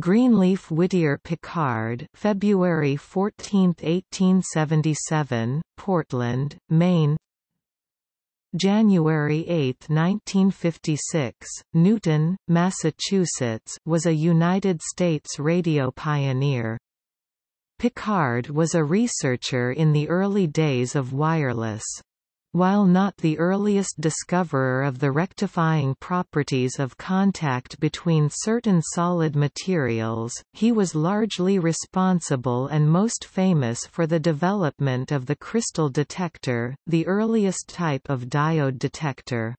Greenleaf Whittier Pickard February 14, 1877, Portland, Maine January 8, 1956, Newton, Massachusetts was a United States radio pioneer. Pickard was a researcher in the early days of wireless. While not the earliest discoverer of the rectifying properties of contact between certain solid materials, he was largely responsible and most famous for the development of the crystal detector, the earliest type of diode detector.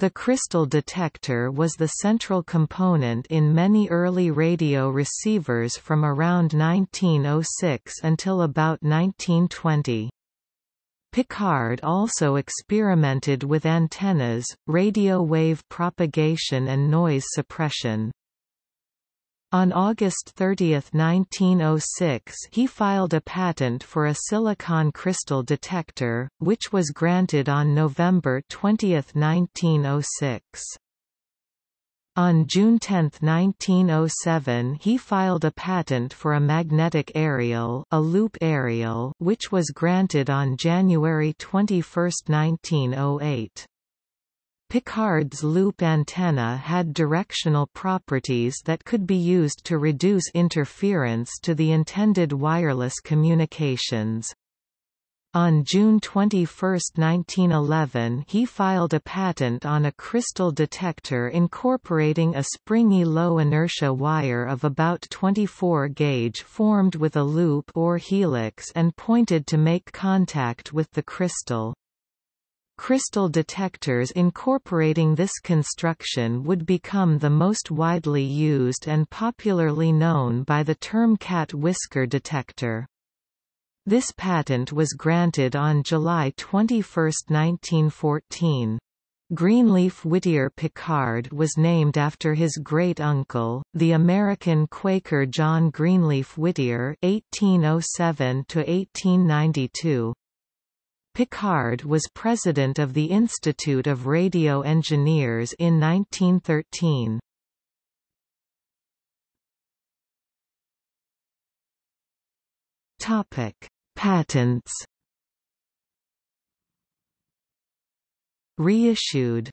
The crystal detector was the central component in many early radio receivers from around 1906 until about 1920. Pickard also experimented with antennas, radio wave propagation and noise suppression. On August 30, 1906 he filed a patent for a silicon crystal detector, which was granted on November 20, 1906. On June 10, 1907 he filed a patent for a magnetic aerial, a loop aerial which was granted on January 21, 1908. Pickard's loop antenna had directional properties that could be used to reduce interference to the intended wireless communications. On June 21, 1911 he filed a patent on a crystal detector incorporating a springy low-inertia wire of about 24 gauge formed with a loop or helix and pointed to make contact with the crystal. Crystal detectors incorporating this construction would become the most widely used and popularly known by the term cat whisker detector. This patent was granted on July 21, 1914. Greenleaf Whittier Pickard was named after his great-uncle, the American Quaker John Greenleaf Whittier (1807–1892). Pickard was president of the Institute of Radio Engineers in 1913. Topic: Patents Reissued